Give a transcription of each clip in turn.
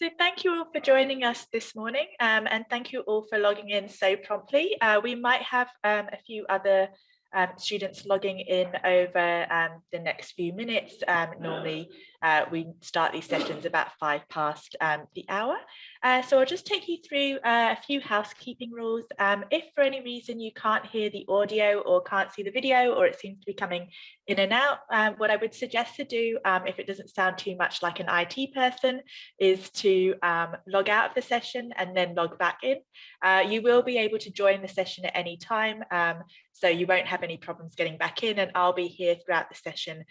So thank you all for joining us this morning um, and thank you all for logging in so promptly. Uh, we might have um, a few other um, students logging in over um, the next few minutes. Um, normally uh, we start these sessions about five past um, the hour. Uh, so I'll just take you through uh, a few housekeeping rules. Um, if for any reason you can't hear the audio or can't see the video or it seems to be coming in and out, um, what I would suggest to do um, if it doesn't sound too much like an IT person is to um, log out of the session and then log back in. Uh, you will be able to join the session at any time um, so you won't have any problems getting back in and I'll be here throughout the session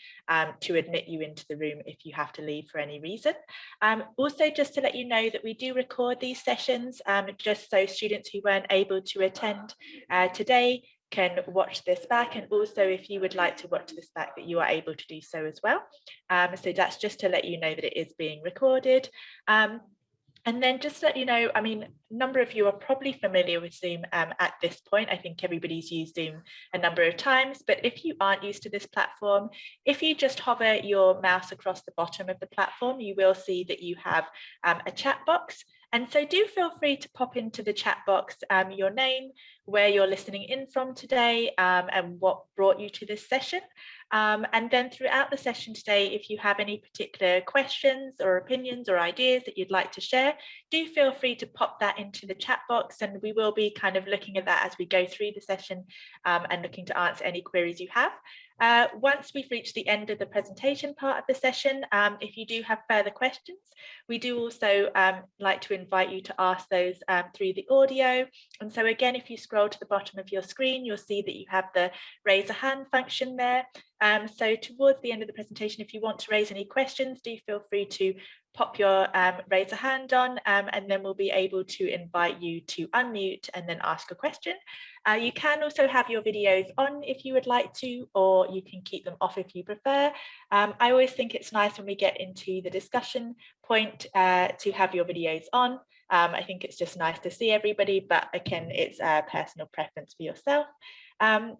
to admit you into the room if you have to leave for any reason. also just to let you know that we do record these sessions um, just so students who weren't able to attend uh, today can watch this back and also if you would like to watch this back that you are able to do so as well. Um, so that's just to let you know that it is being recorded. Um, and then just let you know, I mean, a number of you are probably familiar with Zoom um, at this point. I think everybody's used Zoom a number of times, but if you aren't used to this platform, if you just hover your mouse across the bottom of the platform, you will see that you have um, a chat box. And so do feel free to pop into the chat box um, your name, where you're listening in from today um, and what brought you to this session. Um, and then throughout the session today, if you have any particular questions or opinions or ideas that you'd like to share, do feel free to pop that into the chat box and we will be kind of looking at that as we go through the session um, and looking to answer any queries you have. Uh, once we've reached the end of the presentation part of the session, um, if you do have further questions, we do also um, like to invite you to ask those um, through the audio. And so again, if you scroll to the bottom of your screen, you'll see that you have the raise a hand function there. Um, so towards the end of the presentation, if you want to raise any questions, do feel free to pop your um, raise a hand on um, and then we'll be able to invite you to unmute and then ask a question. Uh, you can also have your videos on if you would like to, or you can keep them off if you prefer. Um, I always think it's nice when we get into the discussion point uh, to have your videos on. Um, I think it's just nice to see everybody, but again, it's a personal preference for yourself. Um,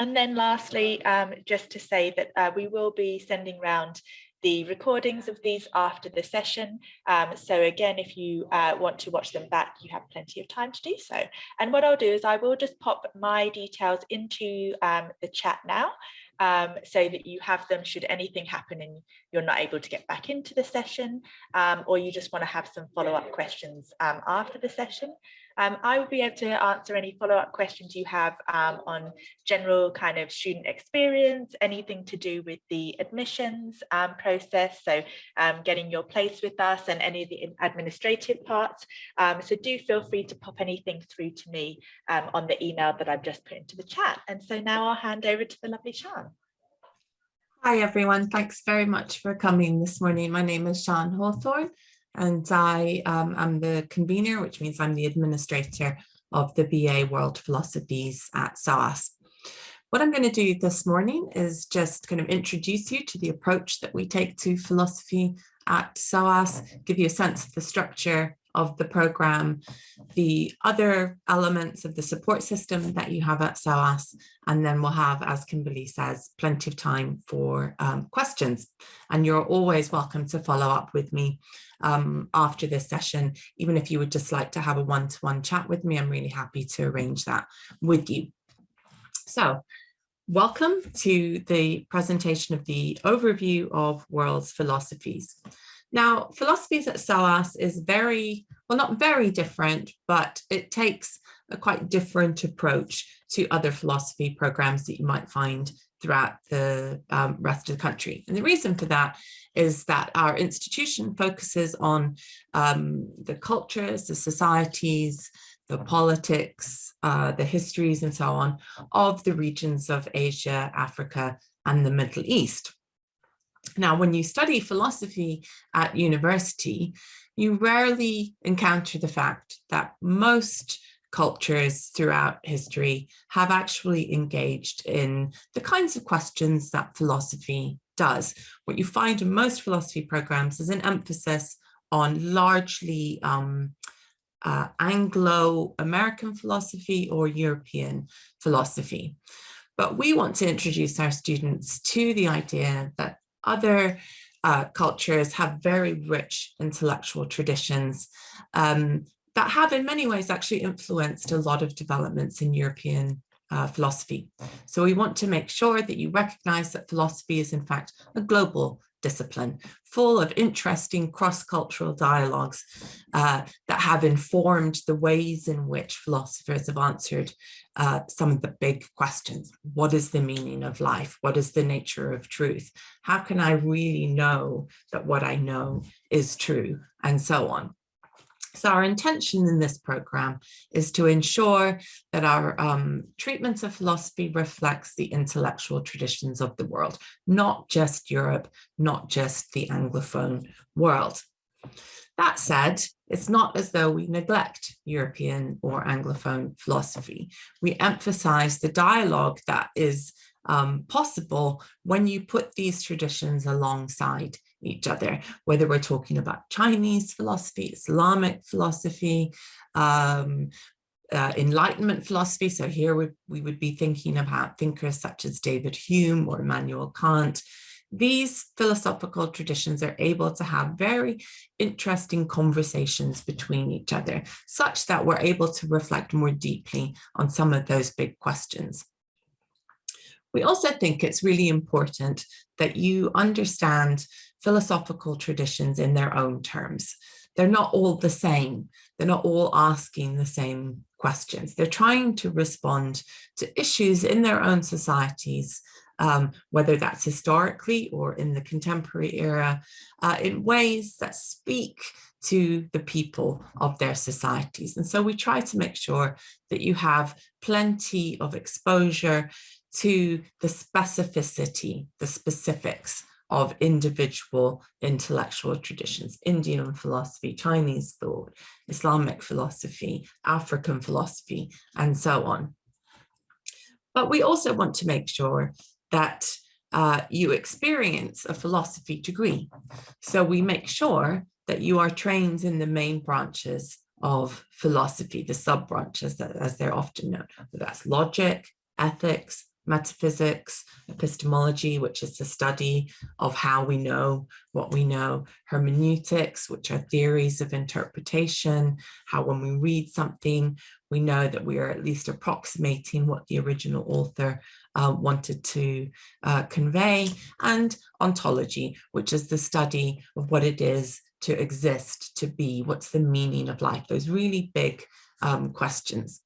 and then lastly, um, just to say that uh, we will be sending around the recordings of these after the session. Um, so again, if you uh, want to watch them back, you have plenty of time to do so. And what I'll do is I will just pop my details into um, the chat now um, so that you have them should anything happen and you're not able to get back into the session um, or you just want to have some follow-up questions um, after the session. Um, I will be able to answer any follow-up questions you have um, on general kind of student experience, anything to do with the admissions um, process, so um, getting your place with us and any of the administrative parts. So do feel free to pop anything through to me on the email that I've just put into the chat. And so now I'll hand over to the lovely Sian. Hi everyone, thanks very much for coming this morning. My name is Sian Hawthorne and I um, am the convener, which means I'm the administrator of the BA World Philosophies at SOAS. What I'm going to do this morning is just kind of introduce you to the approach that we take to philosophy at SOAS, give you a sense of the structure of the program, the other elements of the support system that you have at SOAS, and then we'll have, as Kimberly says, plenty of time for um, questions. And you're always welcome to follow up with me um, after this session, even if you would just like to have a one-to-one -one chat with me, I'm really happy to arrange that with you. So welcome to the presentation of the overview of world's philosophies. Now, philosophies at SOAS is very, well, not very different, but it takes a quite different approach to other philosophy programs that you might find throughout the um, rest of the country. And the reason for that is that our institution focuses on um, the cultures, the societies, the politics, uh, the histories and so on of the regions of Asia, Africa and the Middle East. Now, when you study philosophy at university, you rarely encounter the fact that most cultures throughout history have actually engaged in the kinds of questions that philosophy does. What you find in most philosophy programs is an emphasis on largely um, uh, Anglo-American philosophy or European philosophy. But we want to introduce our students to the idea that other uh, cultures have very rich intellectual traditions um, that have in many ways actually influenced a lot of developments in European uh, philosophy. So we want to make sure that you recognize that philosophy is in fact a global discipline, full of interesting cross-cultural dialogues uh, that have informed the ways in which philosophers have answered uh, some of the big questions. What is the meaning of life? What is the nature of truth? How can I really know that what I know is true? And so on. So our intention in this program is to ensure that our um, treatments of philosophy reflects the intellectual traditions of the world, not just Europe, not just the Anglophone world. That said, it's not as though we neglect European or Anglophone philosophy. We emphasize the dialogue that is um, possible when you put these traditions alongside each other, whether we're talking about Chinese philosophy, Islamic philosophy, um, uh, Enlightenment philosophy. So here we, we would be thinking about thinkers such as David Hume or Immanuel Kant. These philosophical traditions are able to have very interesting conversations between each other, such that we're able to reflect more deeply on some of those big questions. We also think it's really important that you understand philosophical traditions in their own terms. They're not all the same. They're not all asking the same questions. They're trying to respond to issues in their own societies, um, whether that's historically or in the contemporary era, uh, in ways that speak to the people of their societies. And so we try to make sure that you have plenty of exposure to the specificity, the specifics of individual intellectual traditions, Indian philosophy, Chinese thought, Islamic philosophy, African philosophy, and so on. But we also want to make sure that uh, you experience a philosophy degree. So we make sure that you are trained in the main branches of philosophy, the sub branches that, as they're often known, that's logic, ethics, metaphysics, epistemology, which is the study of how we know what we know, hermeneutics, which are theories of interpretation, how when we read something, we know that we are at least approximating what the original author uh, wanted to uh, convey, and ontology, which is the study of what it is to exist, to be, what's the meaning of life, those really big um, questions.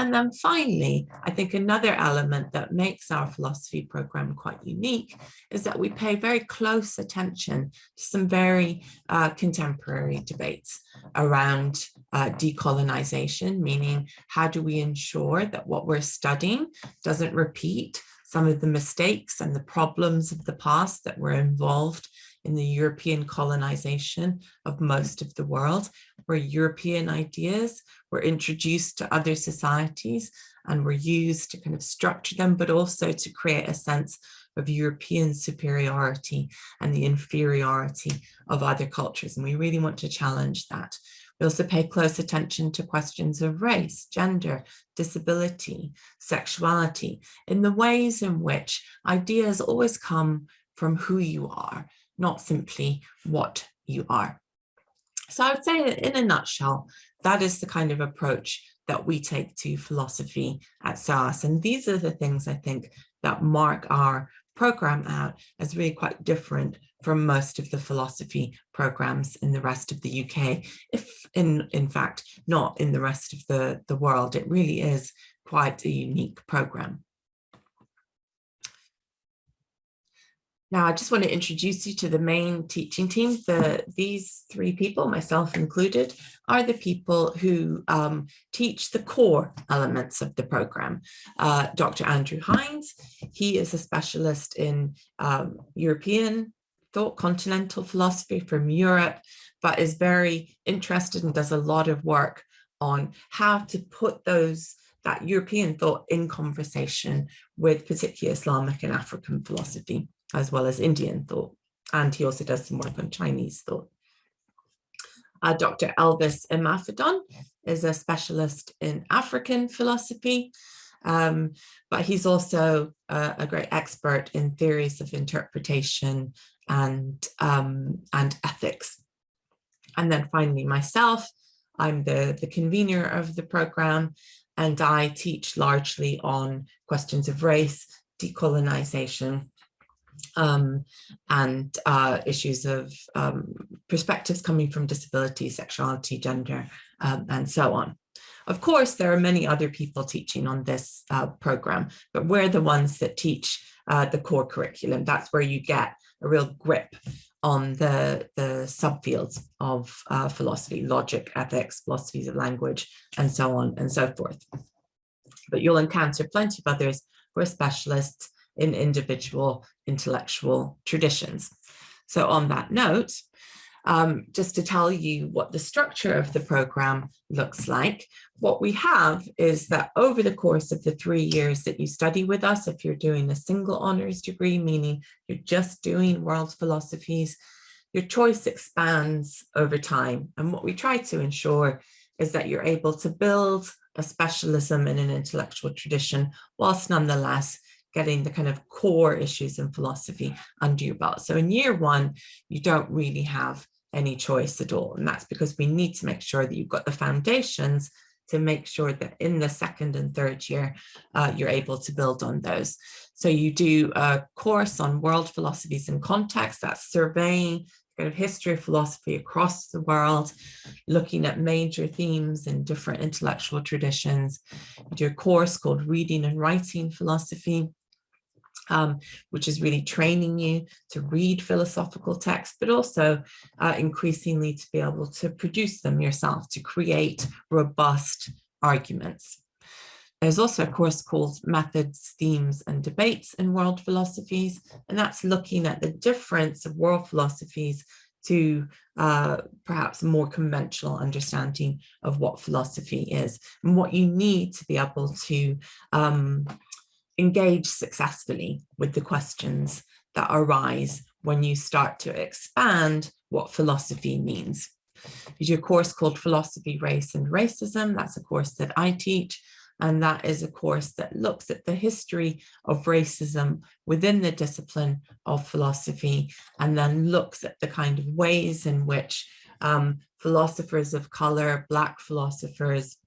And then finally, I think another element that makes our philosophy program quite unique is that we pay very close attention to some very uh, contemporary debates around uh, decolonization, meaning how do we ensure that what we're studying doesn't repeat some of the mistakes and the problems of the past that were involved in the European colonization of most of the world, where European ideas were introduced to other societies and were used to kind of structure them, but also to create a sense of European superiority and the inferiority of other cultures. And we really want to challenge that. We also pay close attention to questions of race, gender, disability, sexuality, in the ways in which ideas always come from who you are not simply what you are. So I would say that in a nutshell, that is the kind of approach that we take to philosophy at SOAS. And these are the things I think that mark our program out as really quite different from most of the philosophy programs in the rest of the UK, if in, in fact, not in the rest of the, the world. It really is quite a unique program. Now, I just want to introduce you to the main teaching team. The, these three people, myself included, are the people who um, teach the core elements of the program. Uh, Dr. Andrew Hines, he is a specialist in um, European thought, continental philosophy from Europe, but is very interested and does a lot of work on how to put those that European thought in conversation with particularly Islamic and African philosophy as well as Indian thought. And he also does some work on Chinese thought. Uh, Dr. Elvis Imafidon is a specialist in African philosophy. Um, but he's also a, a, great expert in theories of interpretation and, um, and ethics. And then finally myself, I'm the, the convener of the program and I teach largely on questions of race, decolonization, um, and uh, issues of um, perspectives coming from disability, sexuality, gender, um, and so on. Of course, there are many other people teaching on this uh, program, but we're the ones that teach uh, the core curriculum. That's where you get a real grip on the, the subfields of uh, philosophy, logic, ethics, philosophies of language, and so on and so forth. But you'll encounter plenty of others who are specialists in individual intellectual traditions. So on that note, um, just to tell you what the structure of the program looks like, what we have is that over the course of the three years that you study with us, if you're doing a single honors degree, meaning you're just doing world philosophies, your choice expands over time. And what we try to ensure is that you're able to build a specialism in an intellectual tradition, whilst nonetheless getting the kind of core issues in philosophy under your belt. So in year one, you don't really have any choice at all. And that's because we need to make sure that you've got the foundations to make sure that in the second and third year, uh, you're able to build on those. So you do a course on world philosophies and context, that's surveying kind of history of philosophy across the world, looking at major themes in different intellectual traditions. You do a course called Reading and Writing Philosophy, um, which is really training you to read philosophical texts, but also uh, increasingly to be able to produce them yourself, to create robust arguments. There's also a course called Methods, Themes and Debates in World Philosophies, and that's looking at the difference of world philosophies to uh, perhaps more conventional understanding of what philosophy is and what you need to be able to um, engage successfully with the questions that arise when you start to expand what philosophy means. You do a course called Philosophy, Race and Racism. That's a course that I teach. And that is a course that looks at the history of racism within the discipline of philosophy and then looks at the kind of ways in which um, philosophers of color, Black philosophers,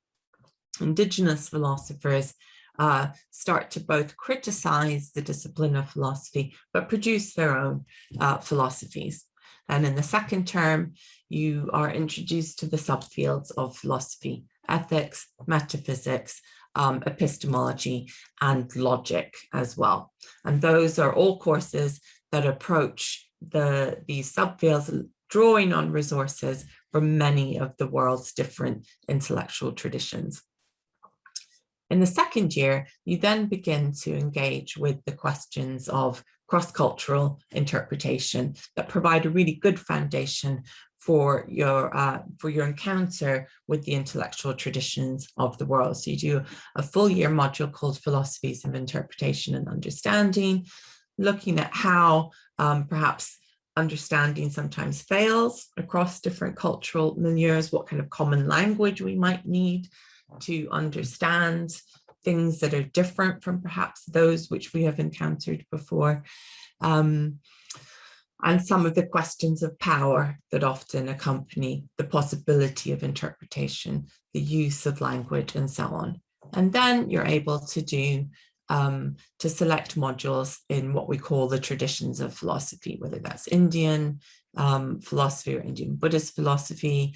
Indigenous philosophers uh, start to both criticize the discipline of philosophy, but produce their own uh, philosophies. And in the second term, you are introduced to the subfields of philosophy, ethics, metaphysics, um, epistemology, and logic as well. And those are all courses that approach the these subfields drawing on resources from many of the world's different intellectual traditions. In the second year, you then begin to engage with the questions of cross-cultural interpretation that provide a really good foundation for your uh, for your encounter with the intellectual traditions of the world. So you do a full year module called Philosophies of Interpretation and Understanding, looking at how um, perhaps understanding sometimes fails across different cultural milieux, what kind of common language we might need, to understand things that are different from perhaps those which we have encountered before. Um, and some of the questions of power that often accompany the possibility of interpretation, the use of language and so on. And then you're able to do um, to select modules in what we call the traditions of philosophy, whether that's Indian um, philosophy or Indian Buddhist philosophy,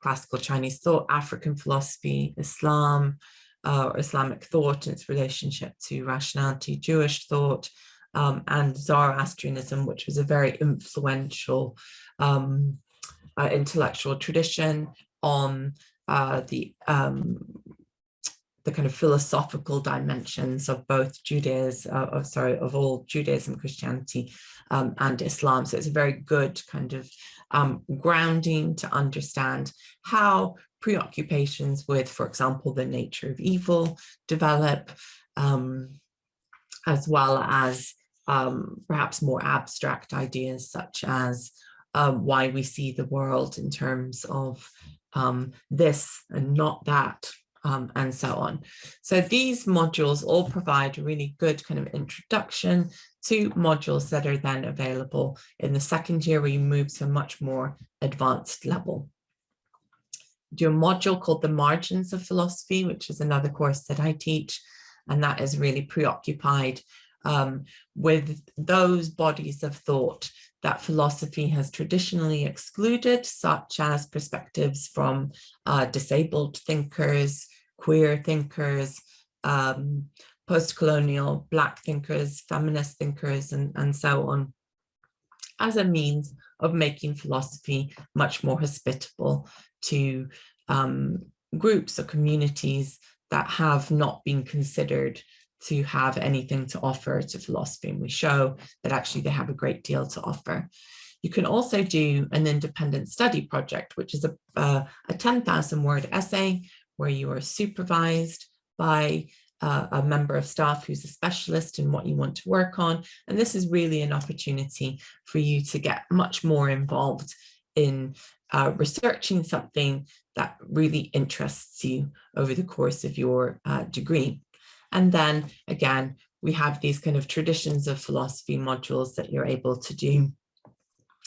classical Chinese thought, African philosophy, Islam, uh, or Islamic thought and its relationship to rationality, Jewish thought, um, and Zoroastrianism, which was a very influential um, uh, intellectual tradition on uh, the um, the kind of philosophical dimensions of both Judaism, uh, sorry, of all Judaism, Christianity, um, and Islam. So it's a very good kind of um, grounding to understand how preoccupations with, for example, the nature of evil develop, um, as well as um, perhaps more abstract ideas such as um, why we see the world in terms of um, this and not that, um, and so on. So these modules all provide a really good kind of introduction to modules that are then available in the second year where you move to a much more advanced level. Do a module called the Margins of Philosophy, which is another course that I teach, and that is really preoccupied um, with those bodies of thought that philosophy has traditionally excluded, such as perspectives from uh, disabled thinkers, queer thinkers, um, post-colonial black thinkers, feminist thinkers, and, and so on, as a means of making philosophy much more hospitable to um, groups or communities that have not been considered to have anything to offer to philosophy. And we show that actually they have a great deal to offer. You can also do an independent study project, which is a, uh, a 10,000 word essay where you are supervised by uh, a member of staff who's a specialist in what you want to work on. And this is really an opportunity for you to get much more involved in uh, researching something that really interests you over the course of your uh, degree. And then again, we have these kind of traditions of philosophy modules that you're able to do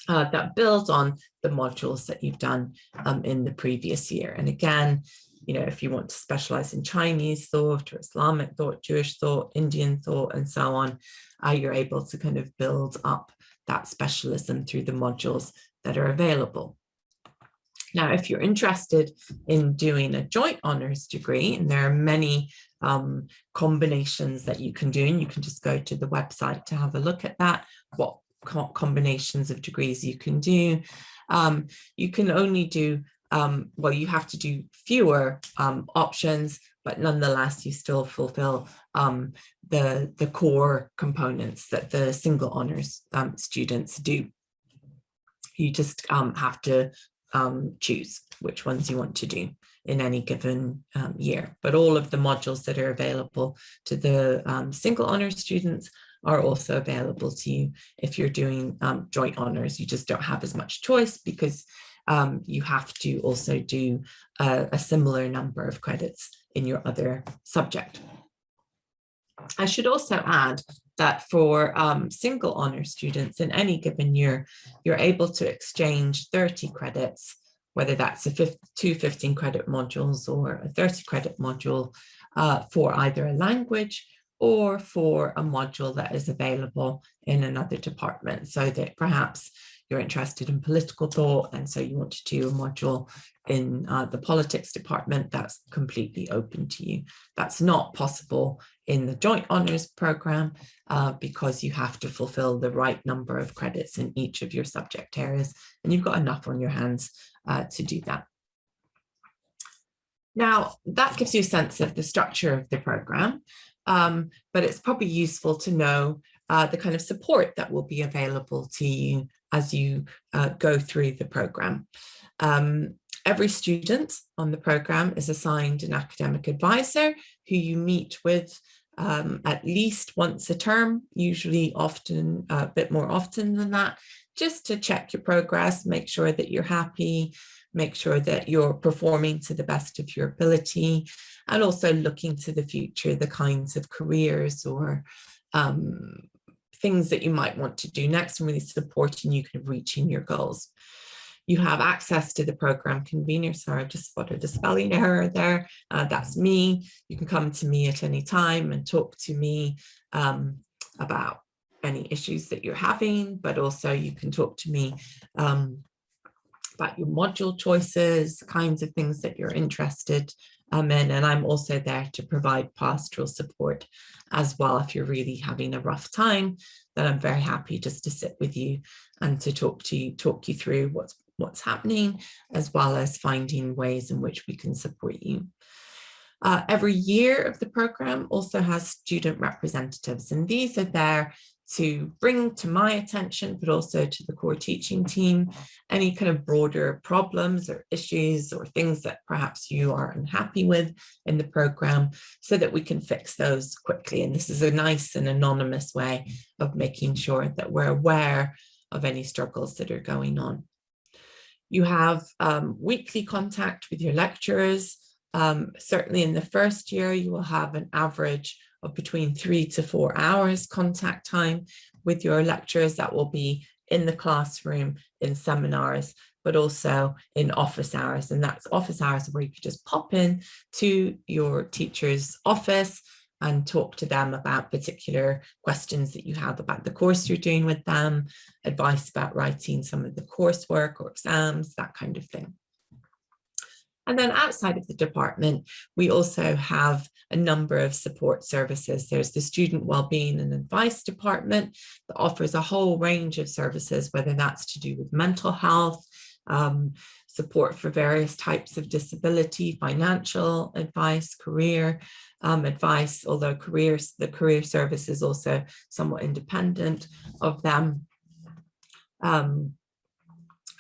uh, that build on the modules that you've done um, in the previous year. And again, you know, if you want to specialize in Chinese thought or Islamic thought, Jewish thought, Indian thought, and so on, uh, you're able to kind of build up that specialism through the modules that are available. Now, if you're interested in doing a joint honors degree, and there are many um, combinations that you can do, and you can just go to the website to have a look at that, what co combinations of degrees you can do. Um, you can only do, um, well, you have to do fewer um, options, but nonetheless, you still fulfill um, the, the core components that the single honors um, students do. You just have to um, choose which ones you want to do in any given um, year. But all of the modules that are available to the um, single honours students are also available to you if you're doing um, joint honours. You just don't have as much choice because um, you have to also do a, a similar number of credits in your other subject. I should also add that for um, single honor students in any given year, you're able to exchange 30 credits, whether that's a two 15 credit modules or a 30 credit module uh, for either a language or for a module that is available in another department so that perhaps you're interested in political thought and so you want to do a module in uh, the politics department that's completely open to you. That's not possible in the joint honours programme uh, because you have to fulfil the right number of credits in each of your subject areas and you've got enough on your hands uh, to do that. Now that gives you a sense of the structure of the programme, um, but it's probably useful to know uh, the kind of support that will be available to you as you uh, go through the programme. Um, every student on the programme is assigned an academic advisor who you meet with um, at least once a term, usually often a bit more often than that, just to check your progress, make sure that you're happy, make sure that you're performing to the best of your ability, and also looking to the future, the kinds of careers or um, things that you might want to do next and really supporting you kind of reaching your goals. You have access to the program convener. Sorry, I've just spotted a spelling error there. Uh, that's me. You can come to me at any time and talk to me um, about any issues that you're having, but also you can talk to me um, about your module choices, kinds of things that you're interested um, in. And I'm also there to provide pastoral support as well. If you're really having a rough time, then I'm very happy just to sit with you and to talk to you, talk you through what's what's happening, as well as finding ways in which we can support you. Uh, every year of the program also has student representatives, and these are there to bring to my attention, but also to the core teaching team, any kind of broader problems or issues or things that perhaps you are unhappy with in the program so that we can fix those quickly. And this is a nice and anonymous way of making sure that we're aware of any struggles that are going on. You have um, weekly contact with your lecturers Um, certainly in the first year, you will have an average of between three to four hours contact time with your lecturers that will be in the classroom, in seminars, but also in office hours. And that's office hours where you could just pop in to your teacher's office and talk to them about particular questions that you have about the course you're doing with them, advice about writing some of the coursework or exams, that kind of thing. And then outside of the department, we also have a number of support services. There's the Student Wellbeing and Advice Department that offers a whole range of services, whether that's to do with mental health, um, support for various types of disability, financial advice, career um, advice, although careers, the career service is also somewhat independent of them. Um,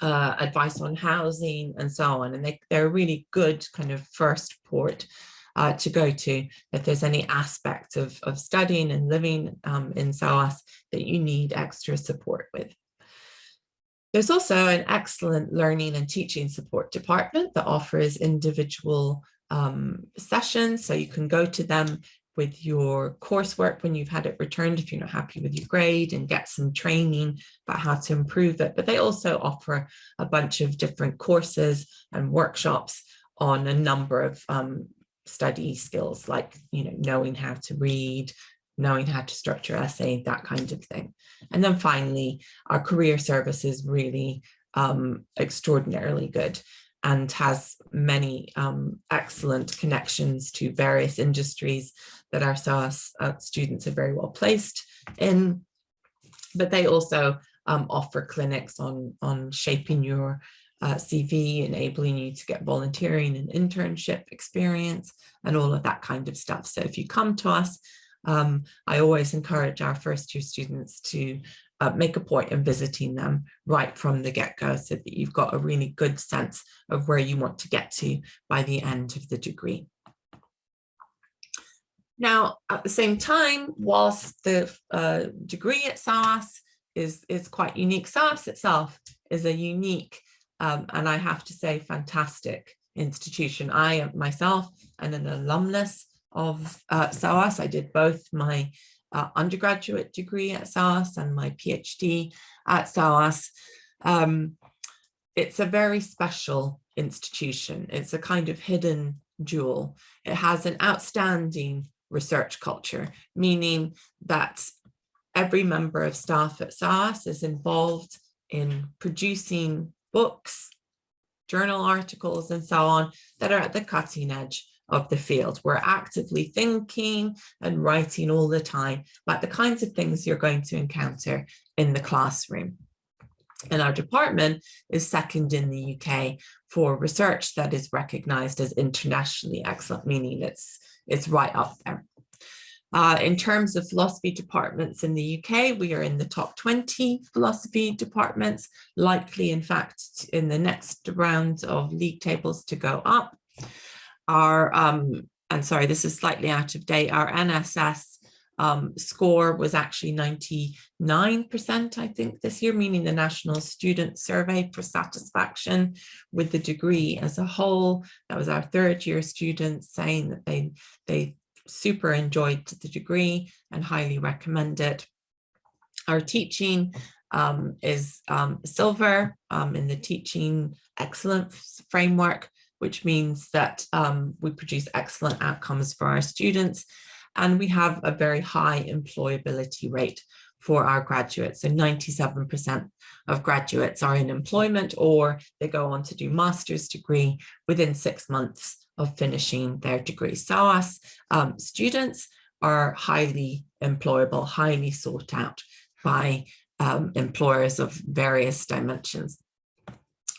uh, advice on housing and so on. And they, they're a really good kind of first port uh, to go to if there's any aspect of, of studying and living um, in SOAS that you need extra support with. There's also an excellent learning and teaching support department that offers individual um, sessions. So you can go to them with your coursework when you've had it returned if you're not happy with your grade and get some training about how to improve it. But they also offer a bunch of different courses and workshops on a number of um, study skills like, you know, knowing how to read, knowing how to structure essay, that kind of thing. And then finally, our career service is really um, extraordinarily good and has many um, excellent connections to various industries that our SOAS uh, students are very well placed in. But they also um, offer clinics on, on shaping your uh, CV, enabling you to get volunteering and internship experience and all of that kind of stuff. So if you come to us, um, I always encourage our first year students to uh, make a point of visiting them right from the get-go so that you've got a really good sense of where you want to get to by the end of the degree. Now, at the same time, whilst the uh, degree at SOAS is, is quite unique, SOAS itself is a unique um, and I have to say fantastic institution. I myself am an alumnus of uh. I did both my uh, undergraduate degree at SOAS and my PhD at SOAS. Um, it's a very special institution. It's a kind of hidden jewel. It has an outstanding research culture, meaning that every member of staff at SOAS is involved in producing books, journal articles, and so on that are at the cutting edge of the field. We're actively thinking and writing all the time about the kinds of things you're going to encounter in the classroom. And our department is second in the UK for research that is recognized as internationally excellent, meaning it's, it's right up there. Uh, in terms of philosophy departments in the UK, we are in the top 20 philosophy departments, likely in fact in the next round of league tables to go up our, um, and sorry, this is slightly out of date, our NSS um, score was actually 99%, I think, this year, meaning the National Student Survey for satisfaction with the degree as a whole. That was our third year students saying that they, they super enjoyed the degree and highly recommend it. Our teaching um, is um, silver um, in the teaching excellence framework which means that um, we produce excellent outcomes for our students and we have a very high employability rate for our graduates. So 97% of graduates are in employment or they go on to do master's degree within six months of finishing their degree. SOAS um, students are highly employable, highly sought out by um, employers of various dimensions.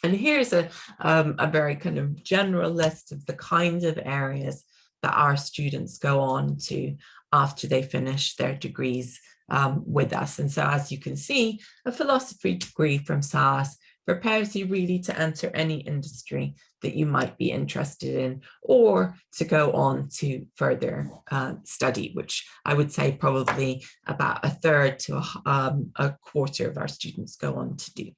And here's a, um, a very kind of general list of the kinds of areas that our students go on to after they finish their degrees um, with us. And so as you can see, a philosophy degree from SOAS prepares you really to enter any industry that you might be interested in or to go on to further uh, study, which I would say probably about a third to a, um, a quarter of our students go on to do.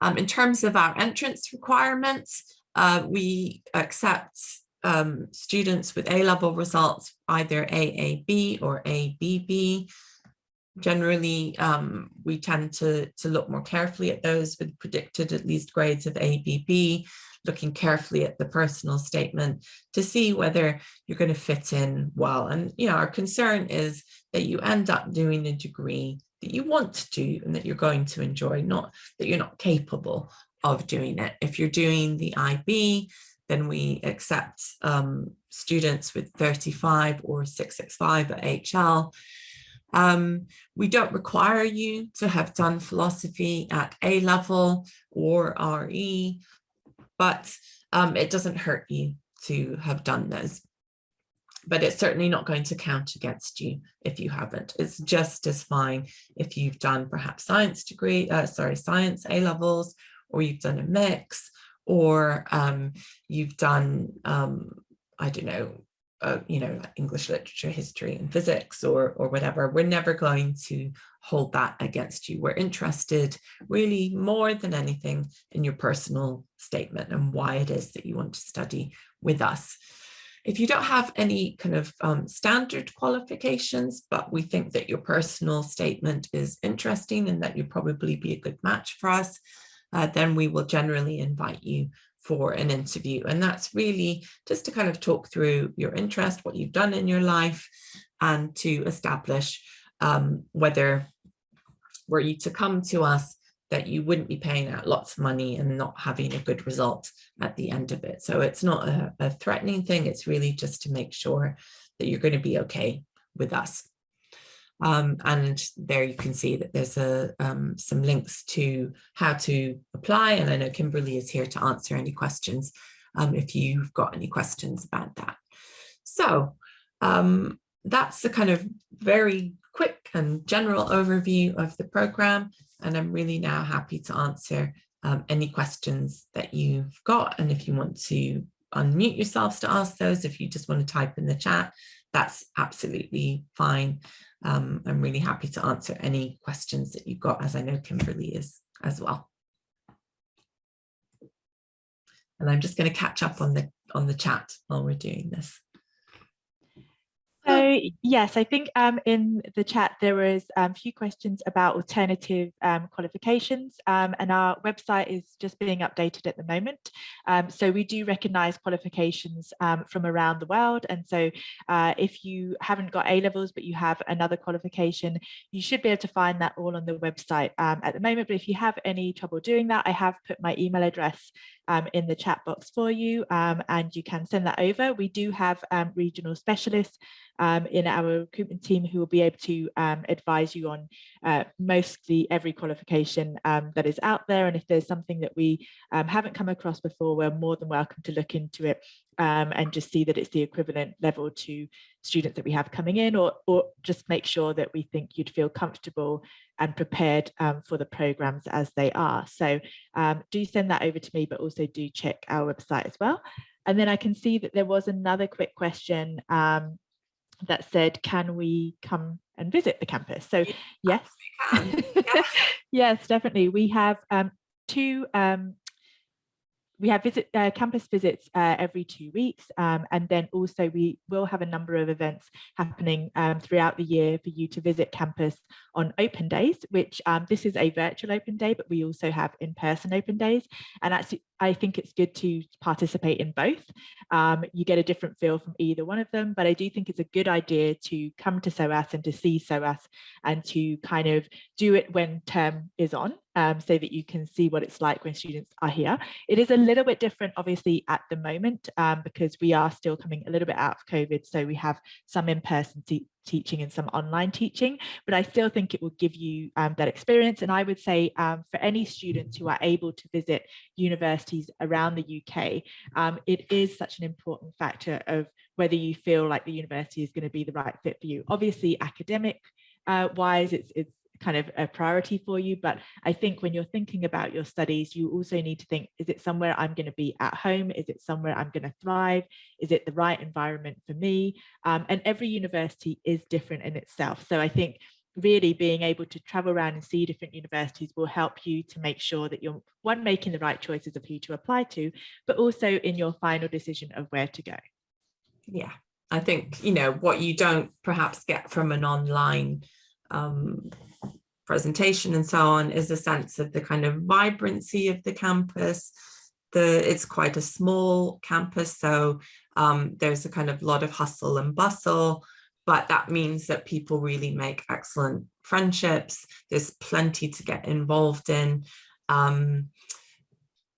Um, in terms of our entrance requirements, uh, we accept um, students with A-level results, either AAB or ABB. Generally, um, we tend to, to look more carefully at those with predicted at least grades of ABB, looking carefully at the personal statement to see whether you're going to fit in well. And, you know, our concern is that you end up doing a degree that you want to do and that you're going to enjoy, not that you're not capable of doing it. If you're doing the IB, then we accept um, students with 35 or 665 at HL. Um, we don't require you to have done philosophy at A level or RE, but um, it doesn't hurt you to have done those. But it's certainly not going to count against you if you haven't. It's just as fine if you've done perhaps science degree, uh, sorry, science A levels, or you've done a mix, or um, you've done, um, I don't know, uh, you know, English literature, history and physics or, or whatever, we're never going to hold that against you. We're interested really more than anything in your personal statement and why it is that you want to study with us. If you don't have any kind of um, standard qualifications, but we think that your personal statement is interesting and that you'd probably be a good match for us, uh, then we will generally invite you for an interview. And that's really just to kind of talk through your interest, what you've done in your life, and to establish um, whether were you to come to us that you wouldn't be paying out lots of money and not having a good result at the end of it. So it's not a, a threatening thing. It's really just to make sure that you're going to be okay with us. Um, and there you can see that there's a, um, some links to how to apply. And I know Kimberly is here to answer any questions um, if you've got any questions about that. So um, that's a kind of very quick and general overview of the program. And I'm really now happy to answer um, any questions that you've got. And if you want to unmute yourselves to ask those, if you just want to type in the chat, that's absolutely fine um, I'm really happy to answer any questions that you've got, as I know Kimberly is as well. And I'm just going to catch up on the on the chat while we're doing this. So yes, I think um, in the chat there was um, a few questions about alternative um, qualifications um, and our website is just being updated at the moment. Um, so we do recognise qualifications um, from around the world and so uh, if you haven't got A-levels but you have another qualification, you should be able to find that all on the website at the moment. But if you have any trouble doing that, I have put my email address um, in the chat box for you um, and you can send that over. We do have um, regional specialists um, in our recruitment team who will be able to um, advise you on uh, mostly every qualification um, that is out there. And if there's something that we haven't come across before, we're more than welcome to look into it and just see that it's the equivalent level to students that we have coming in or, or just make sure that we think you'd feel comfortable and prepared um, for the programs as they are. So um, do send that over to me, but also do check our website as well. And then I can see that there was another quick question um, that said, can we come and visit the campus? So yes, yes, yes definitely. We have um, two um, we have visit uh, campus visits uh, every two weeks um, and then also we will have a number of events happening um, throughout the year for you to visit campus on open days which um, this is a virtual open day but we also have in-person open days and I think it's good to participate in both. Um, you get a different feel from either one of them, but I do think it's a good idea to come to SOAS and to see SOAS and to kind of do it when term is on um, so that you can see what it's like when students are here. It is a little bit different, obviously, at the moment um, because we are still coming a little bit out of COVID. So we have some in-person teaching and some online teaching, but I still think it will give you um, that experience. And I would say um, for any students who are able to visit universities around the UK, um, it is such an important factor of whether you feel like the university is going to be the right fit for you. Obviously, academic uh, wise, it's, it's kind of a priority for you. But I think when you're thinking about your studies, you also need to think, is it somewhere I'm going to be at home? Is it somewhere I'm going to thrive? Is it the right environment for me? Um, and every university is different in itself. So I think really being able to travel around and see different universities will help you to make sure that you're one making the right choices of who to apply to but also in your final decision of where to go yeah i think you know what you don't perhaps get from an online um, presentation and so on is a sense of the kind of vibrancy of the campus the it's quite a small campus so um, there's a kind of lot of hustle and bustle but that means that people really make excellent friendships. There's plenty to get involved in. Um,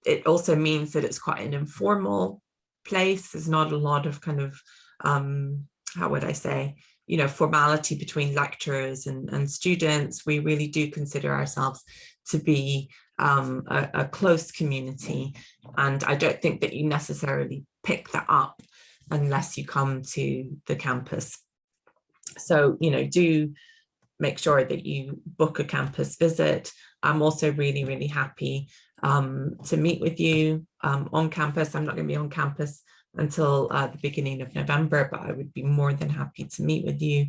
it also means that it's quite an informal place. There's not a lot of kind of, um, how would I say, you know, formality between lecturers and, and students. We really do consider ourselves to be um, a, a close community. And I don't think that you necessarily pick that up unless you come to the campus. So, you know, do make sure that you book a campus visit. I'm also really, really happy um, to meet with you um, on campus. I'm not going to be on campus until uh, the beginning of November, but I would be more than happy to meet with you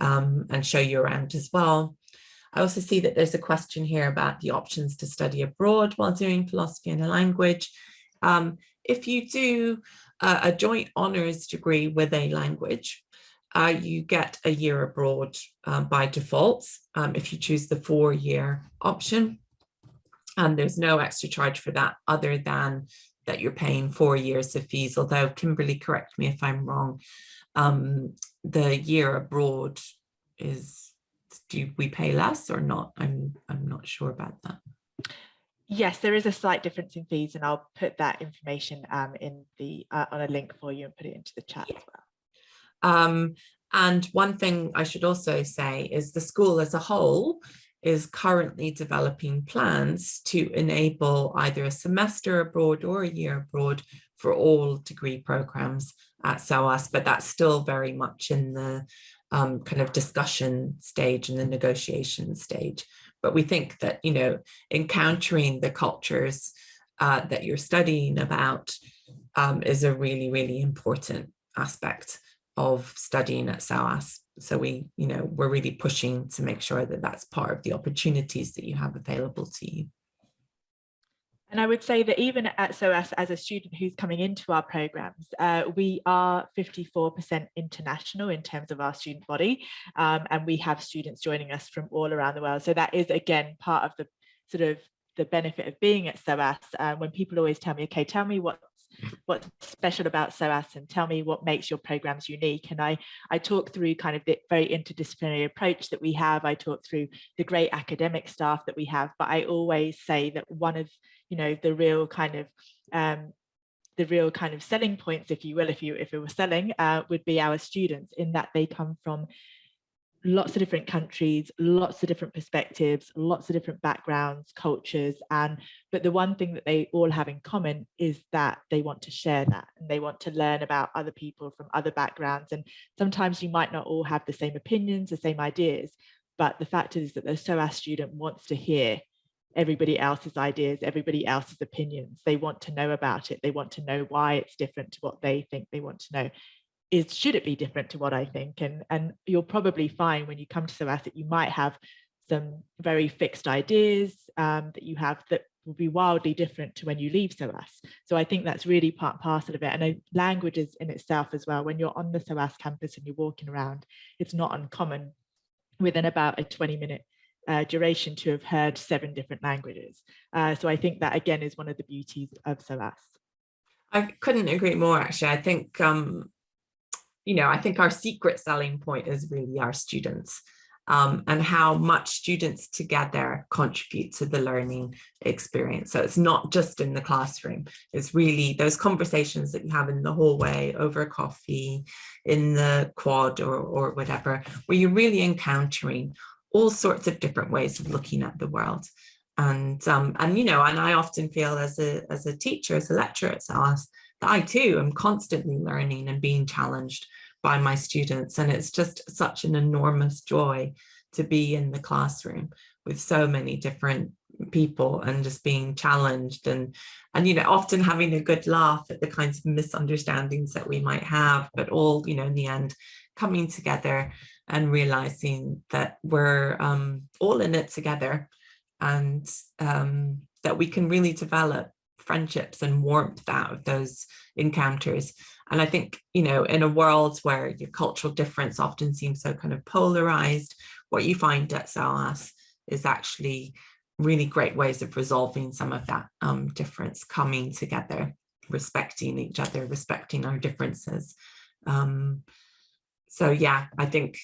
um, and show you around as well. I also see that there's a question here about the options to study abroad while doing philosophy in a language. Um, if you do uh, a joint honours degree with a language, uh, you get a year abroad um, by default um, if you choose the four-year option. And there's no extra charge for that other than that you're paying four years of fees, although Kimberly, correct me if I'm wrong, um, the year abroad is, do we pay less or not? I'm, I'm not sure about that. Yes, there is a slight difference in fees and I'll put that information um, in the uh, on a link for you and put it into the chat yeah. as well. Um, and one thing I should also say is the school as a whole is currently developing plans to enable either a semester abroad or a year abroad for all degree programs at SOAS, but that's still very much in the um, kind of discussion stage and the negotiation stage. But we think that, you know, encountering the cultures uh, that you're studying about um, is a really, really important aspect of studying at SOAS. So we, you know, we're really pushing to make sure that that's part of the opportunities that you have available to you. And I would say that even at SOAS, as a student who's coming into our programs, uh, we are 54% international in terms of our student body, um, and we have students joining us from all around the world. So that is, again, part of the sort of the benefit of being at SOAS. Uh, when people always tell me, okay, tell me what what's special about SOAS and tell me what makes your programs unique. And I, I talk through kind of the very interdisciplinary approach that we have. I talk through the great academic staff that we have, but I always say that one of, you know, the real kind of um, the real kind of selling points, if you will, if you if it were selling, uh, would be our students in that they come from lots of different countries, lots of different perspectives, lots of different backgrounds, cultures, and but the one thing that they all have in common is that they want to share that and they want to learn about other people from other backgrounds. And sometimes you might not all have the same opinions, the same ideas, but the fact is that the SOAS student wants to hear everybody else's ideas, everybody else's opinions. They want to know about it. They want to know why it's different to what they think they want to know is should it be different to what I think? And, and you'll probably find when you come to SOAS that you might have some very fixed ideas um, that you have that will be wildly different to when you leave SOAS. So I think that's really part parcel of it. And languages in itself as well, when you're on the SOAS campus and you're walking around, it's not uncommon within about a 20 minute uh, duration to have heard seven different languages. Uh, so I think that again is one of the beauties of SOAS. I couldn't agree more actually. I think um, you know, I think our secret selling point is really our students um, and how much students together contribute to the learning experience. So it's not just in the classroom, it's really those conversations that you have in the hallway, over coffee, in the quad or, or whatever, where you're really encountering all sorts of different ways of looking at the world. And, um, and you know, and I often feel as a, as a teacher, as a lecturer it's SOAS, I too am constantly learning and being challenged by my students. And it's just such an enormous joy to be in the classroom with so many different people and just being challenged and and you know often having a good laugh at the kinds of misunderstandings that we might have but all you know in the end coming together and realizing that we're um, all in it together and um, that we can really develop friendships and warmth out of those encounters. And I think, you know, in a world where your cultural difference often seems so kind of polarized, what you find at SOAS is actually really great ways of resolving some of that um, difference, coming together, respecting each other, respecting our differences. Um, so yeah, I think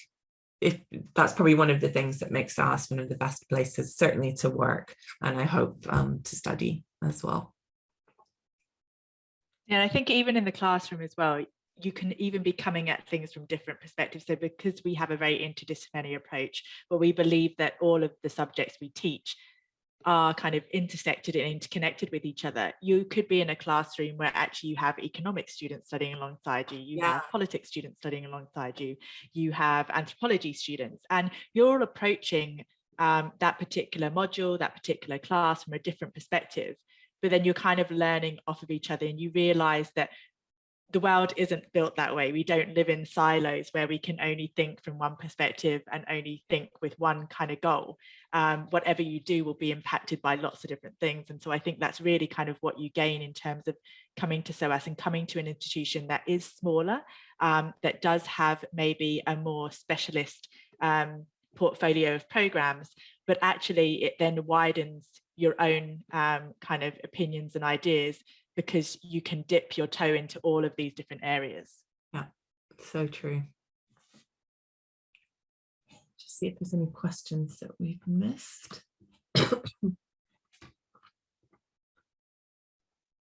if that's probably one of the things that makes SOAS one of the best places certainly to work and I hope um, to study as well. Yeah, I think even in the classroom as well, you can even be coming at things from different perspectives. So because we have a very interdisciplinary approach, but we believe that all of the subjects we teach are kind of intersected and interconnected with each other. You could be in a classroom where actually you have economics students studying alongside you, you yeah. have politics students studying alongside you, you have anthropology students, and you're all approaching um, that particular module, that particular class from a different perspective. But then you're kind of learning off of each other and you realize that the world isn't built that way. We don't live in silos where we can only think from one perspective and only think with one kind of goal. Um, whatever you do will be impacted by lots of different things. And so I think that's really kind of what you gain in terms of coming to SOAS and coming to an institution that is smaller, um, that does have maybe a more specialist um, portfolio of programs, but actually it then widens your own um, kind of opinions and ideas because you can dip your toe into all of these different areas. Yeah, so true. Just see if there's any questions that we've missed.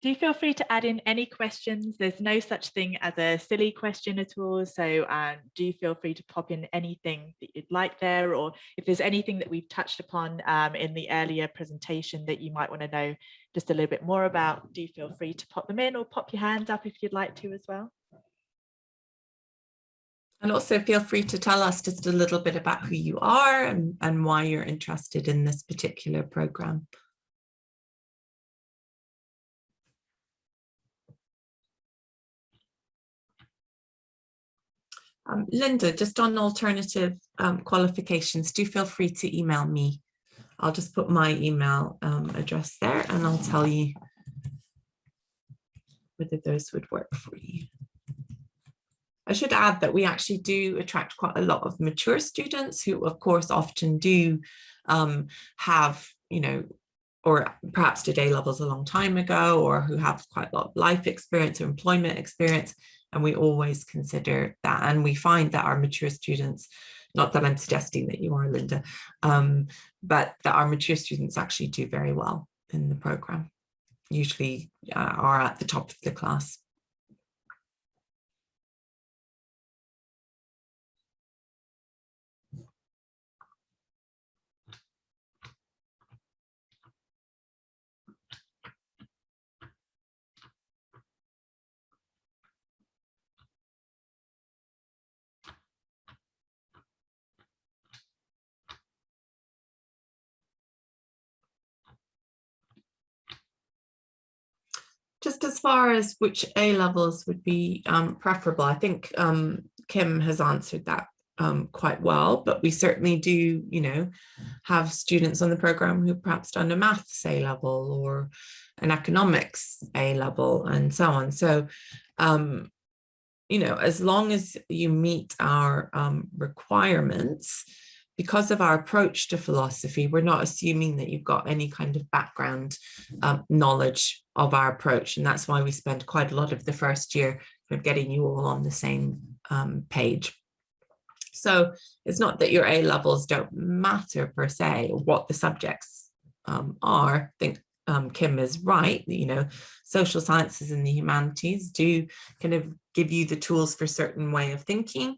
do feel free to add in any questions. There's no such thing as a silly question at all. So um, do feel free to pop in anything that you'd like there, or if there's anything that we've touched upon um, in the earlier presentation that you might want to know just a little bit more about, do feel free to pop them in or pop your hands up if you'd like to as well. And also feel free to tell us just a little bit about who you are and, and why you're interested in this particular program. Um, Linda, just on alternative um, qualifications, do feel free to email me. I'll just put my email um, address there and I'll tell you whether those would work for you. I should add that we actually do attract quite a lot of mature students who of course often do um, have, you know, or perhaps A levels a long time ago or who have quite a lot of life experience or employment experience and we always consider that. And we find that our mature students, not that I'm suggesting that you are, Linda, um, but that our mature students actually do very well in the program, usually uh, are at the top of the class. Just as far as which A levels would be um, preferable, I think um, Kim has answered that um, quite well, but we certainly do, you know, have students on the program who perhaps done a maths A level or an economics A level and so on. So, um, you know, as long as you meet our um, requirements, because of our approach to philosophy, we're not assuming that you've got any kind of background um, knowledge of our approach. And that's why we spend quite a lot of the first year of getting you all on the same um, page. So it's not that your A levels don't matter per se, what the subjects um, are. I think um, Kim is right, you know, social sciences and the humanities do kind of give you the tools for certain way of thinking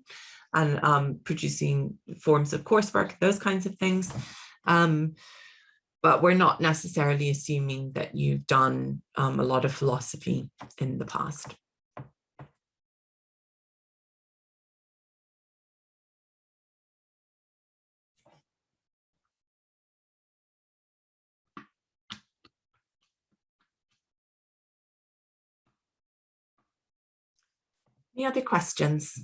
and um, producing forms of coursework, those kinds of things. Um, but we're not necessarily assuming that you've done um, a lot of philosophy in the past. Any other questions?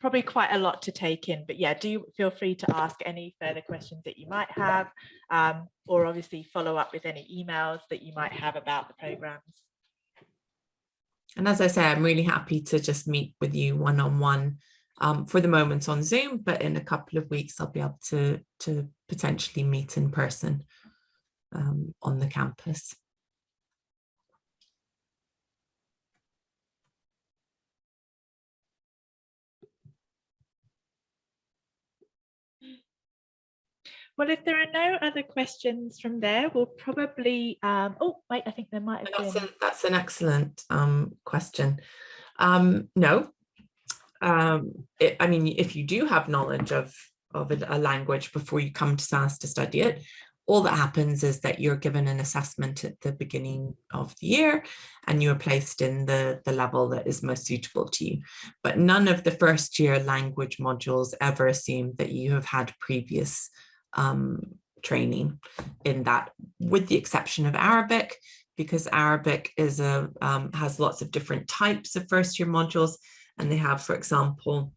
Probably quite a lot to take in, but yeah, do feel free to ask any further questions that you might have, um, or obviously follow up with any emails that you might have about the programs. And as I say, I'm really happy to just meet with you one-on-one -on -one, um, for the moment on Zoom, but in a couple of weeks, I'll be able to, to potentially meet in person um, on the campus. Well, if there are no other questions from there, we'll probably, um, oh, wait, I think there might have that's been. That's an excellent um, question. Um, no, um, it, I mean, if you do have knowledge of, of a, a, language before you come to SOAS to study it, all that happens is that you're given an assessment at the beginning of the year and you're placed in the, the level that is most suitable to you. But none of the first year language modules ever assume that you have had previous um, training in that, with the exception of Arabic, because Arabic is a um, has lots of different types of first year modules, and they have, for example,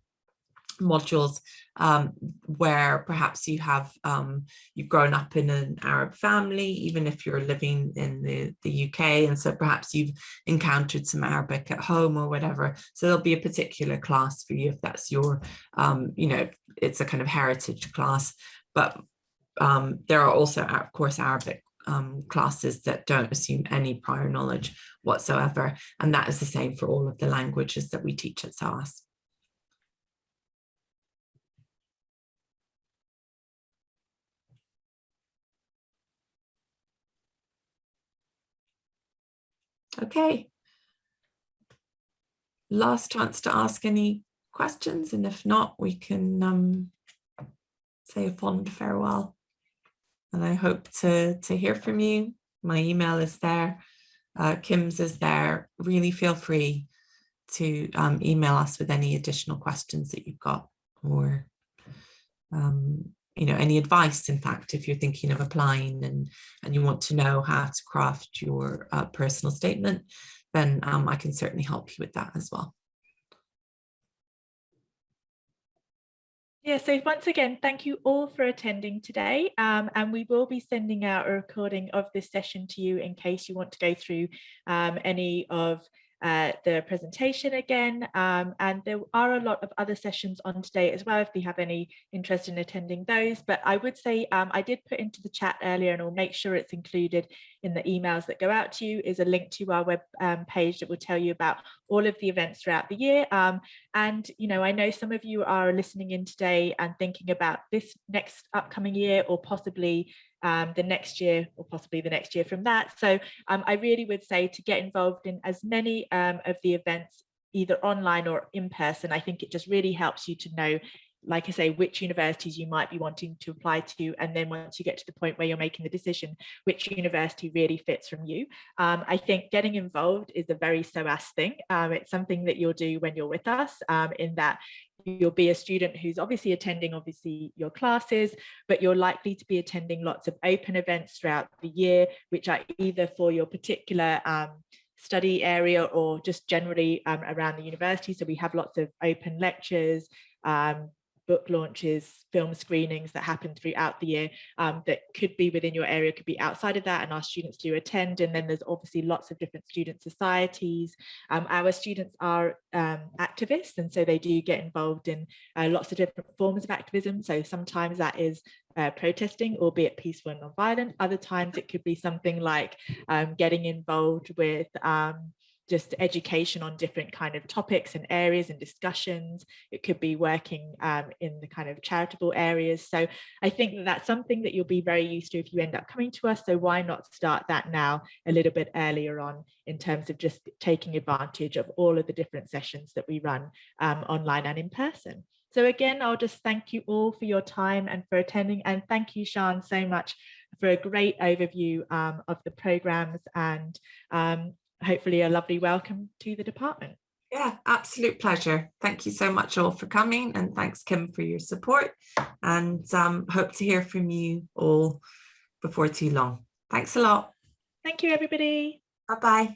modules um, where perhaps you have um, you've grown up in an Arab family, even if you're living in the, the UK, and so perhaps you've encountered some Arabic at home or whatever. So there'll be a particular class for you if that's your, um, you know, it's a kind of heritage class. But um, there are also, of course, Arabic um, classes that don't assume any prior knowledge whatsoever. And that is the same for all of the languages that we teach at SOAS. Okay. Last chance to ask any questions, and if not, we can um, say a fond farewell and I hope to, to hear from you. My email is there, uh, Kim's is there. Really feel free to um, email us with any additional questions that you've got or um, you know, any advice, in fact, if you're thinking of applying and, and you want to know how to craft your uh, personal statement, then um, I can certainly help you with that as well. Yeah, so once again, thank you all for attending today. Um, and we will be sending out a recording of this session to you in case you want to go through um, any of uh, the presentation again. Um, and there are a lot of other sessions on today as well, if you have any interest in attending those. But I would say um, I did put into the chat earlier and I'll make sure it's included in the emails that go out to you is a link to our web um, page that will tell you about all of the events throughout the year. Um, and, you know, I know some of you are listening in today and thinking about this next upcoming year or possibly um, the next year or possibly the next year from that. So um, I really would say to get involved in as many um, of the events either online or in person. I think it just really helps you to know like I say, which universities you might be wanting to apply to. And then once you get to the point where you're making the decision, which university really fits from you. Um, I think getting involved is a very SOAS thing. Um, it's something that you'll do when you're with us um, in that you'll be a student who's obviously attending obviously your classes but you're likely to be attending lots of open events throughout the year which are either for your particular um, study area or just generally um, around the university. So we have lots of open lectures um, book launches, film screenings that happen throughout the year um, that could be within your area, could be outside of that, and our students do attend. And then there's obviously lots of different student societies. Um, our students are um, activists, and so they do get involved in uh, lots of different forms of activism. So sometimes that is uh, protesting, albeit peaceful and non-violent. Other times it could be something like um, getting involved with um, just education on different kind of topics and areas and discussions. It could be working um, in the kind of charitable areas. So I think that that's something that you'll be very used to if you end up coming to us. So why not start that now a little bit earlier on in terms of just taking advantage of all of the different sessions that we run um, online and in person. So again, I'll just thank you all for your time and for attending and thank you, Sean, so much for a great overview um, of the programs and um, hopefully a lovely welcome to the department. Yeah, absolute pleasure. Thank you so much all for coming and thanks Kim for your support and um, hope to hear from you all before too long. Thanks a lot. Thank you, everybody. Bye-bye.